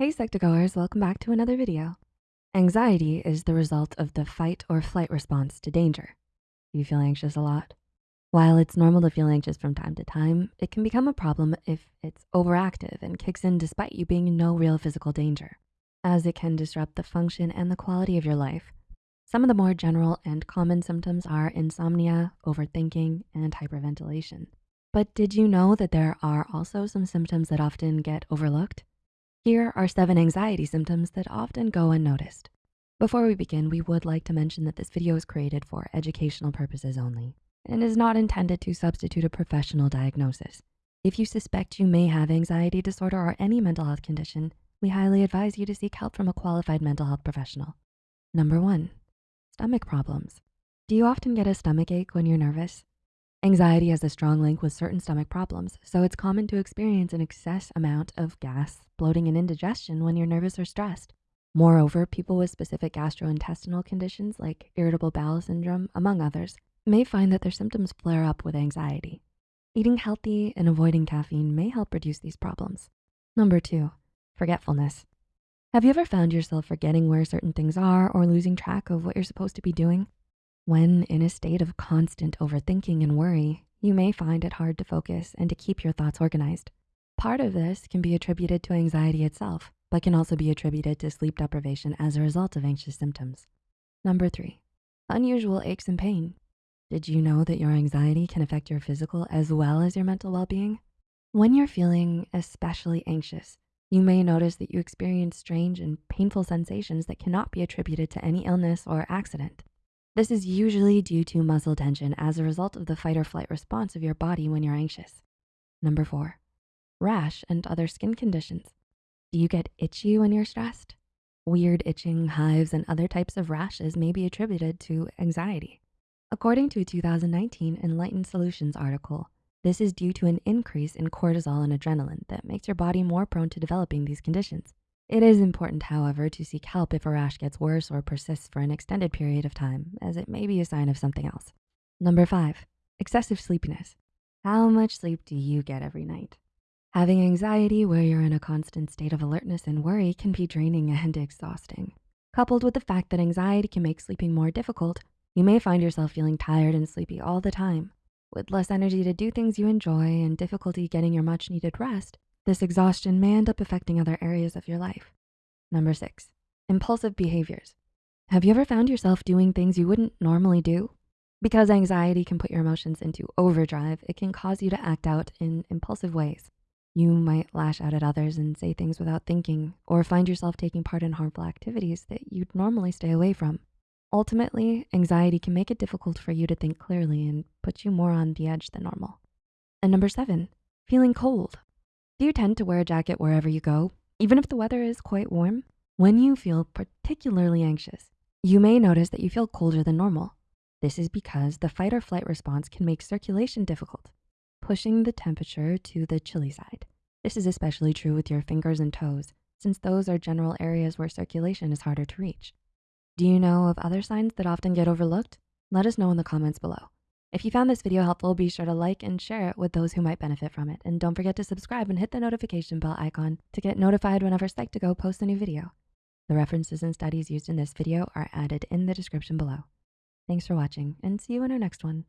Hey Psych2Goers, welcome back to another video. Anxiety is the result of the fight or flight response to danger. You feel anxious a lot? While it's normal to feel anxious from time to time, it can become a problem if it's overactive and kicks in despite you being in no real physical danger, as it can disrupt the function and the quality of your life. Some of the more general and common symptoms are insomnia, overthinking, and hyperventilation. But did you know that there are also some symptoms that often get overlooked? Here are seven anxiety symptoms that often go unnoticed. Before we begin, we would like to mention that this video is created for educational purposes only and is not intended to substitute a professional diagnosis. If you suspect you may have anxiety disorder or any mental health condition, we highly advise you to seek help from a qualified mental health professional. Number one, stomach problems. Do you often get a stomach ache when you're nervous? Anxiety has a strong link with certain stomach problems, so it's common to experience an excess amount of gas, bloating, and indigestion when you're nervous or stressed. Moreover, people with specific gastrointestinal conditions like irritable bowel syndrome, among others, may find that their symptoms flare up with anxiety. Eating healthy and avoiding caffeine may help reduce these problems. Number two, forgetfulness. Have you ever found yourself forgetting where certain things are or losing track of what you're supposed to be doing? When in a state of constant overthinking and worry, you may find it hard to focus and to keep your thoughts organized. Part of this can be attributed to anxiety itself, but can also be attributed to sleep deprivation as a result of anxious symptoms. Number three, unusual aches and pain. Did you know that your anxiety can affect your physical as well as your mental well-being? When you're feeling especially anxious, you may notice that you experience strange and painful sensations that cannot be attributed to any illness or accident. This is usually due to muscle tension as a result of the fight or flight response of your body when you're anxious. Number four, rash and other skin conditions. Do you get itchy when you're stressed? Weird itching, hives, and other types of rashes may be attributed to anxiety. According to a 2019 Enlightened Solutions article, this is due to an increase in cortisol and adrenaline that makes your body more prone to developing these conditions. It is important, however, to seek help if a rash gets worse or persists for an extended period of time, as it may be a sign of something else. Number five, excessive sleepiness. How much sleep do you get every night? Having anxiety where you're in a constant state of alertness and worry can be draining and exhausting. Coupled with the fact that anxiety can make sleeping more difficult, you may find yourself feeling tired and sleepy all the time. With less energy to do things you enjoy and difficulty getting your much needed rest, this exhaustion may end up affecting other areas of your life. Number six, impulsive behaviors. Have you ever found yourself doing things you wouldn't normally do? Because anxiety can put your emotions into overdrive, it can cause you to act out in impulsive ways. You might lash out at others and say things without thinking, or find yourself taking part in harmful activities that you'd normally stay away from. Ultimately, anxiety can make it difficult for you to think clearly and put you more on the edge than normal. And number seven, feeling cold. Do you tend to wear a jacket wherever you go, even if the weather is quite warm? When you feel particularly anxious, you may notice that you feel colder than normal. This is because the fight or flight response can make circulation difficult, pushing the temperature to the chilly side. This is especially true with your fingers and toes, since those are general areas where circulation is harder to reach. Do you know of other signs that often get overlooked? Let us know in the comments below. If you found this video helpful, be sure to like and share it with those who might benefit from it. And don't forget to subscribe and hit the notification bell icon to get notified whenever Psych2Go posts a new video. The references and studies used in this video are added in the description below. Thanks for watching and see you in our next one.